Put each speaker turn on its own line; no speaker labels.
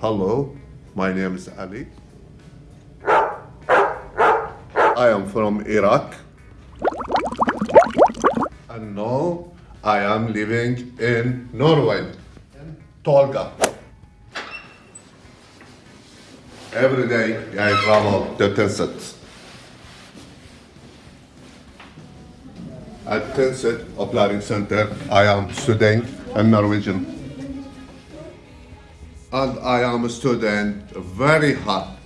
Hello, my name is Ali. I am from Iraq. And now I am living in Norway, in Tolga. Every day I travel to Tynset. At Tynset Opleiding Center, I am studying in Norwegian. And I am a student very hard